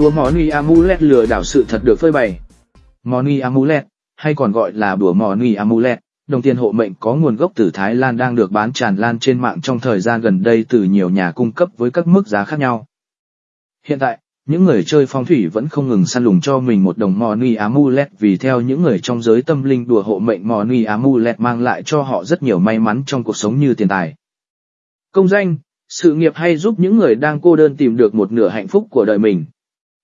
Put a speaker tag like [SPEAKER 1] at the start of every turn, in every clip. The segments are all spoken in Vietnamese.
[SPEAKER 1] Đùa Money Amulet lừa đảo sự thật được phơi bày. Money Amulet, hay còn gọi là đùa Money Amulet, đồng tiền hộ mệnh có nguồn gốc từ Thái Lan đang được bán tràn lan trên mạng trong thời gian gần đây từ nhiều nhà cung cấp với các mức giá khác nhau. Hiện tại, những người chơi phong thủy vẫn không ngừng săn lùng cho mình một đồng Money Amulet vì theo những người trong giới tâm linh đùa hộ mệnh Money Amulet mang lại cho họ rất nhiều may mắn trong cuộc sống như tiền tài. Công danh, sự nghiệp hay giúp những người đang cô đơn tìm được một nửa hạnh phúc của đời mình.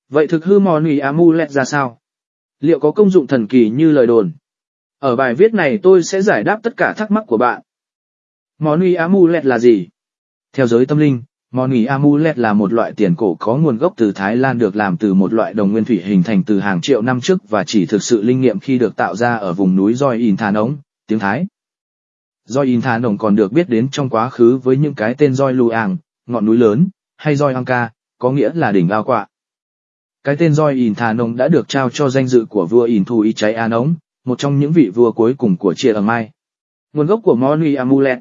[SPEAKER 1] Vậy thực hư Money Amulet ra sao? Liệu có công dụng thần kỳ như lời đồn? Ở bài viết này tôi sẽ giải đáp tất cả thắc mắc của bạn. Money Amulet là gì? Theo giới tâm linh, Money Amulet là một loại tiền cổ có nguồn gốc từ Thái Lan được làm từ một loại đồng nguyên thủy hình thành từ hàng triệu năm trước và chỉ thực sự linh nghiệm khi được tạo ra ở vùng núi Doi In Thà Nống, tiếng Thái. Doi In Thà Nông còn được biết đến trong quá khứ với những cái tên Doi Luang, ngọn núi lớn, hay Doi Angka, có nghĩa là đỉnh lao quạ. Cái tên Doi In Thà Nông đã được trao cho danh dự của vua In Thu Y Cháy An Ống, một trong những vị vua cuối cùng của Chia ở Mai. Nguồn gốc của Money Amulet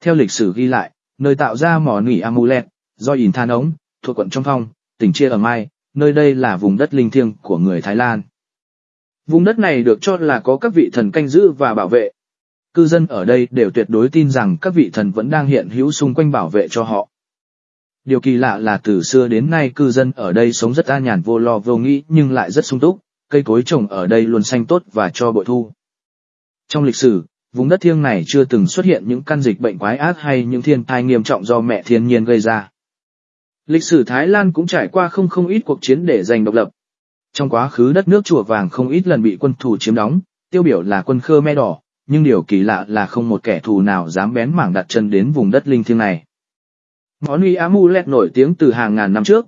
[SPEAKER 1] Theo lịch sử ghi lại, nơi tạo ra mỏ nỉ amulet, do in Thà Nông, thuộc quận Trong Phong, tỉnh Chia ở Mai, nơi đây là vùng đất linh thiêng của người Thái Lan. Vùng đất này được cho là có các vị thần canh giữ và bảo vệ. Cư dân ở đây đều tuyệt đối tin rằng các vị thần vẫn đang hiện hữu xung quanh bảo vệ cho họ. Điều kỳ lạ là từ xưa đến nay cư dân ở đây sống rất an nhàn vô lo vô nghĩ nhưng lại rất sung túc, cây cối trồng ở đây luôn xanh tốt và cho bội thu. Trong lịch sử, vùng đất thiêng này chưa từng xuất hiện những căn dịch bệnh quái ác hay những thiên tai nghiêm trọng do mẹ thiên nhiên gây ra. Lịch sử Thái Lan cũng trải qua không không ít cuộc chiến để giành độc lập. Trong quá khứ đất nước chùa vàng không ít lần bị quân thù chiếm đóng, tiêu biểu là quân Khmer đỏ, nhưng điều kỳ lạ là không một kẻ thù nào dám bén mảng đặt chân đến vùng đất linh thiêng này. Món uy amulet nổi tiếng từ hàng ngàn năm trước,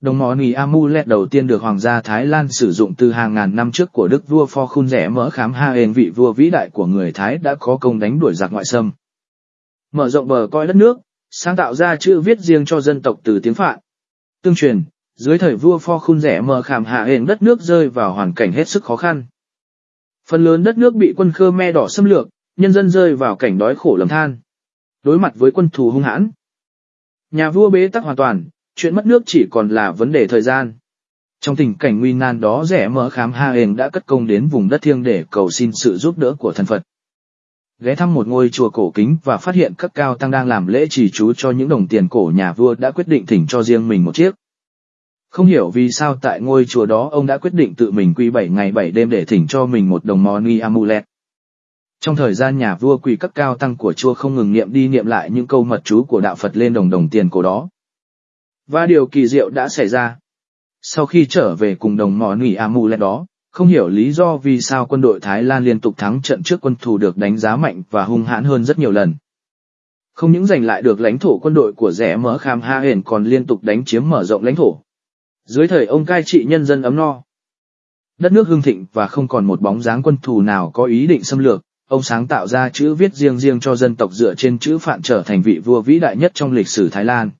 [SPEAKER 1] Đồng món nì amulet đầu tiên được Hoàng gia Thái Lan sử dụng từ hàng ngàn năm trước của đức vua Pho Khun rẻ mỡ khám ha hên vị vua vĩ đại của người Thái đã có công đánh đuổi giặc ngoại xâm. Mở rộng bờ coi đất nước, sáng tạo ra chữ viết riêng cho dân tộc từ tiếng Phạn. Tương truyền, dưới thời vua Pho Khun rẻ mỡ khám hạ hền đất nước rơi vào hoàn cảnh hết sức khó khăn. Phần lớn đất nước bị quân Khmer đỏ xâm lược, nhân dân rơi vào cảnh đói khổ lầm than. Đối mặt với quân thù hung hãn, nhà vua bế tắc hoàn toàn, chuyện mất nước chỉ còn là vấn đề thời gian. Trong tình cảnh nguy nan đó rẻ mở khám ha hền đã cất công đến vùng đất thiêng để cầu xin sự giúp đỡ của thần Phật. Ghé thăm một ngôi chùa cổ kính và phát hiện các cao tăng đang làm lễ trì chú cho những đồng tiền cổ nhà vua đã quyết định thỉnh cho riêng mình một chiếc. Không hiểu vì sao tại ngôi chùa đó ông đã quyết định tự mình quy 7 ngày 7 đêm để thỉnh cho mình một đồng moni amulet. Trong thời gian nhà vua quỳ các cao tăng của chùa không ngừng niệm đi niệm lại những câu mật chú của đạo Phật lên đồng đồng tiền cổ đó. Và điều kỳ diệu đã xảy ra. Sau khi trở về cùng đồng mỏ nỉ Amulet đó, không hiểu lý do vì sao quân đội Thái Lan liên tục thắng trận trước quân thù được đánh giá mạnh và hung hãn hơn rất nhiều lần. Không những giành lại được lãnh thổ quân đội của rẻ mỡ Kham Ha hển còn liên tục đánh chiếm mở rộng lãnh thổ. Dưới thời ông cai trị nhân dân ấm no, đất nước hưng thịnh và không còn một bóng dáng quân thù nào có ý định xâm lược, ông sáng tạo ra chữ viết riêng riêng cho dân tộc dựa trên chữ phạn trở thành vị vua vĩ đại nhất trong lịch sử Thái Lan.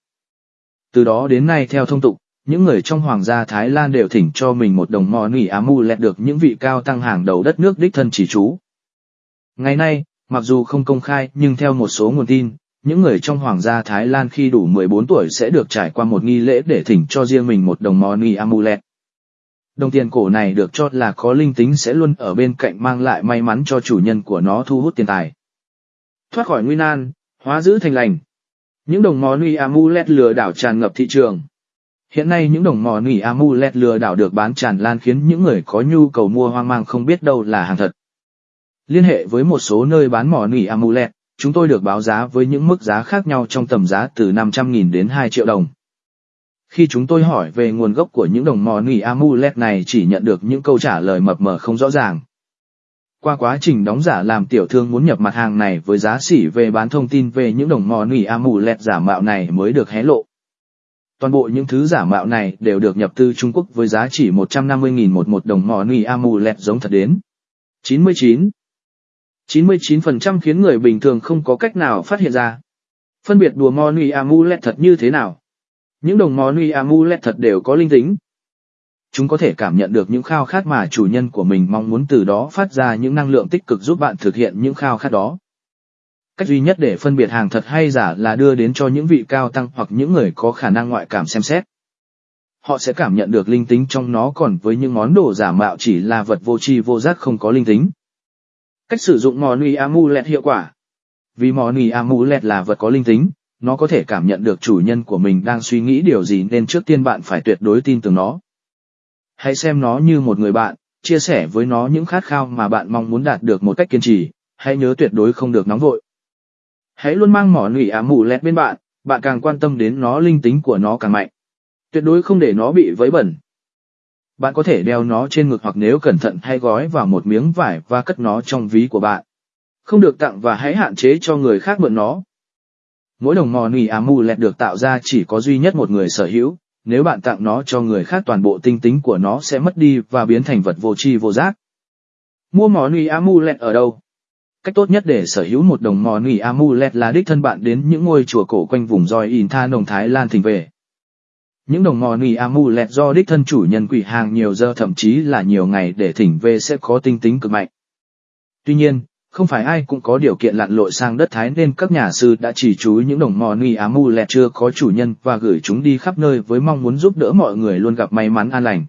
[SPEAKER 1] Từ đó đến nay theo thông tục, những người trong hoàng gia Thái Lan đều thỉnh cho mình một đồng mò nỉ amulet được những vị cao tăng hàng đầu đất nước đích thân chỉ chú. Ngày nay, mặc dù không công khai nhưng theo một số nguồn tin, những người trong hoàng gia Thái Lan khi đủ 14 tuổi sẽ được trải qua một nghi lễ để thỉnh cho riêng mình một đồng money amulet. Đồng tiền cổ này được cho là có linh tính sẽ luôn ở bên cạnh mang lại may mắn cho chủ nhân của nó thu hút tiền tài. Thoát khỏi nguy nan, hóa giữ thành lành, những đồng mò nỉ amulet lừa đảo tràn ngập thị trường. Hiện nay những đồng mò nỉ amulet lừa đảo được bán tràn lan khiến những người có nhu cầu mua hoang mang không biết đâu là hàng thật. Liên hệ với một số nơi bán mỏ nỉ amulet, chúng tôi được báo giá với những mức giá khác nhau trong tầm giá từ 500.000 đến 2 triệu đồng. Khi chúng tôi hỏi về nguồn gốc của những đồng mò nỉ amulet này chỉ nhận được những câu trả lời mập mờ không rõ ràng. Qua quá trình đóng giả làm tiểu thương muốn nhập mặt hàng này với giá xỉ về bán thông tin về những đồng mò nỉ amulet giả mạo này mới được hé lộ. Toàn bộ những thứ giả mạo này đều được nhập từ Trung Quốc với giá chỉ 150.000 một một đồng mò nỉ amulet giống thật đến. 99. 99% khiến người bình thường không có cách nào phát hiện ra. Phân biệt đùa mò nỉ amulet thật như thế nào? Những đồng món uy amulet thật đều có linh tính, Chúng có thể cảm nhận được những khao khát mà chủ nhân của mình mong muốn từ đó phát ra những năng lượng tích cực giúp bạn thực hiện những khao khát đó. Cách duy nhất để phân biệt hàng thật hay giả là đưa đến cho những vị cao tăng hoặc những người có khả năng ngoại cảm xem xét. Họ sẽ cảm nhận được linh tính trong nó còn với những món đồ giả mạo chỉ là vật vô tri vô giác không có linh tính. Cách sử dụng món uy Amulet hiệu quả Vì món uy Amulet là vật có linh tính, nó có thể cảm nhận được chủ nhân của mình đang suy nghĩ điều gì nên trước tiên bạn phải tuyệt đối tin tưởng nó. Hãy xem nó như một người bạn, chia sẻ với nó những khát khao mà bạn mong muốn đạt được một cách kiên trì, hãy nhớ tuyệt đối không được nóng vội. Hãy luôn mang mỏ nụy ám mù lẹt bên bạn, bạn càng quan tâm đến nó linh tính của nó càng mạnh. Tuyệt đối không để nó bị vấy bẩn. Bạn có thể đeo nó trên ngực hoặc nếu cẩn thận hay gói vào một miếng vải và cất nó trong ví của bạn. Không được tặng và hãy hạn chế cho người khác mượn nó. Mỗi đồng mò nỉ amulet à được tạo ra chỉ có duy nhất một người sở hữu, nếu bạn tặng nó cho người khác toàn bộ tinh tính của nó sẽ mất đi và biến thành vật vô tri vô giác. Mua mò nỉ amulet à ở đâu? Cách tốt nhất để sở hữu một đồng mò nỉ amulet à là đích thân bạn đến những ngôi chùa cổ quanh vùng Roi In Tha nồng Thái Lan thỉnh về. Những đồng mò nỉ amulet do đích thân chủ nhân quỷ hàng nhiều giờ thậm chí là nhiều ngày để thỉnh về sẽ có tinh tính cực mạnh. Tuy nhiên, không phải ai cũng có điều kiện lặn lội sang đất Thái nên các nhà sư đã chỉ chú những đồng mò ni lẹ chưa có chủ nhân và gửi chúng đi khắp nơi với mong muốn giúp đỡ mọi người luôn gặp may mắn an lành.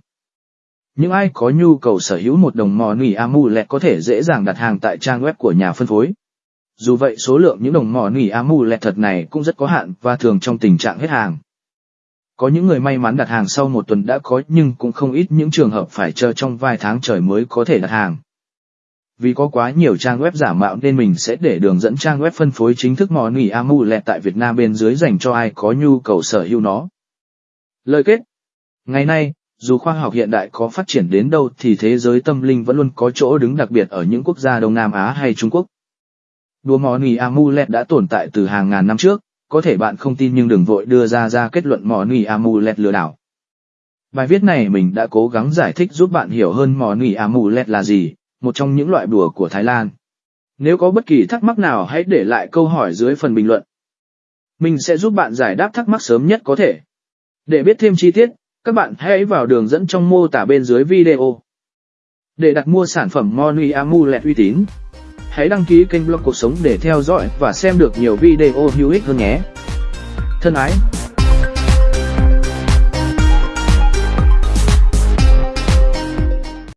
[SPEAKER 1] Những ai có nhu cầu sở hữu một đồng mò nỉ amulet có thể dễ dàng đặt hàng tại trang web của nhà phân phối. Dù vậy, số lượng những đồng mò nỉ amulet thật này cũng rất có hạn và thường trong tình trạng hết hàng. Có những người may mắn đặt hàng sau một tuần đã có, nhưng cũng không ít những trường hợp phải chờ trong vài tháng trời mới có thể đặt hàng. Vì có quá nhiều trang web giả mạo nên mình sẽ để đường dẫn trang web phân phối chính thức mò nỉ amulet tại Việt Nam bên dưới dành cho ai có nhu cầu sở hữu nó. Lời kết Ngày nay, dù khoa học hiện đại có phát triển đến đâu thì thế giới tâm linh vẫn luôn có chỗ đứng đặc biệt ở những quốc gia Đông Nam Á hay Trung Quốc. Đùa mò nỉ amulet đã tồn tại từ hàng ngàn năm trước, có thể bạn không tin nhưng đừng vội đưa ra ra kết luận mò nỉ amulet lừa đảo. Bài viết này mình đã cố gắng giải thích giúp bạn hiểu hơn mò nỉ amulet là gì, một trong những loại đùa của Thái Lan. Nếu có bất kỳ thắc mắc nào hãy để lại câu hỏi dưới phần bình luận. Mình sẽ giúp bạn giải đáp thắc mắc sớm nhất có thể. Để biết thêm chi tiết, các bạn hãy vào đường dẫn trong mô tả bên dưới video. Để đặt mua sản phẩm Money Amulet uy tín, hãy đăng ký kênh blog cuộc sống để theo dõi và xem được nhiều video hữu ích hơn nhé. Thân ái!